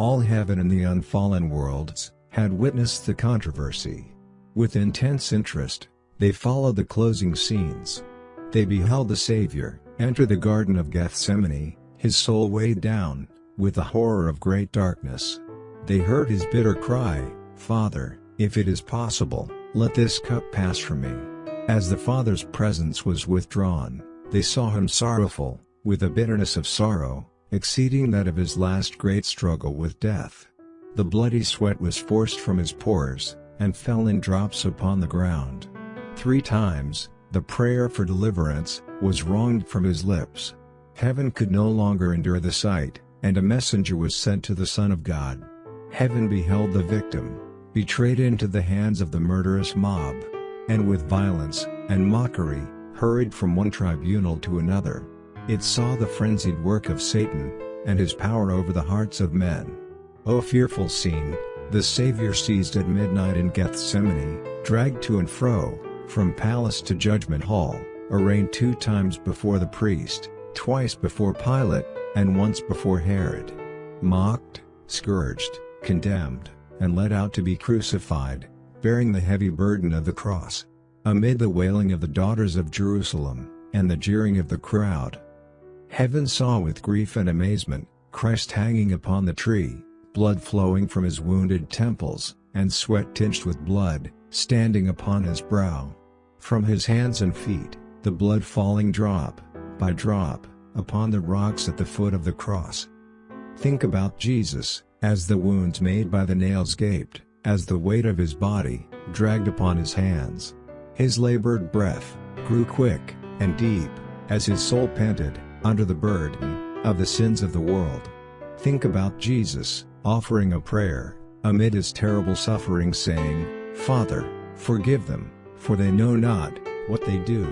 All heaven and the unfallen worlds had witnessed the controversy. With intense interest, they followed the closing scenes. They beheld the Savior enter the Garden of Gethsemane, his soul weighed down, with the horror of great darkness. They heard his bitter cry, Father, if it is possible, let this cup pass from me. As the Father's presence was withdrawn, they saw him sorrowful, with a bitterness of sorrow, exceeding that of his last great struggle with death. The bloody sweat was forced from his pores, and fell in drops upon the ground. Three times, the prayer for deliverance, was wronged from his lips. Heaven could no longer endure the sight, and a messenger was sent to the Son of God. Heaven beheld the victim, betrayed into the hands of the murderous mob, and with violence and mockery, hurried from one tribunal to another. It saw the frenzied work of Satan, and his power over the hearts of men. O fearful scene, the Savior seized at midnight in Gethsemane, dragged to and fro, from palace to judgment hall, arraigned two times before the priest, twice before Pilate, and once before Herod. Mocked, scourged, condemned, and led out to be crucified, bearing the heavy burden of the cross. Amid the wailing of the daughters of Jerusalem, and the jeering of the crowd. Heaven saw with grief and amazement, Christ hanging upon the tree, blood flowing from his wounded temples, and sweat tinged with blood, standing upon his brow. From his hands and feet, the blood falling drop, by drop, upon the rocks at the foot of the cross. Think about Jesus, as the wounds made by the nails gaped, as the weight of his body, dragged upon his hands. His labored breath, grew quick, and deep, as his soul panted, under the burden, of the sins of the world. Think about Jesus, offering a prayer, amid his terrible suffering saying, Father, forgive them, for they know not, what they do.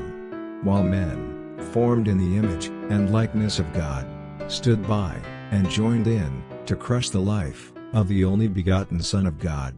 While men, formed in the image and likeness of God, stood by, and joined in, to crush the life of the only begotten Son of God.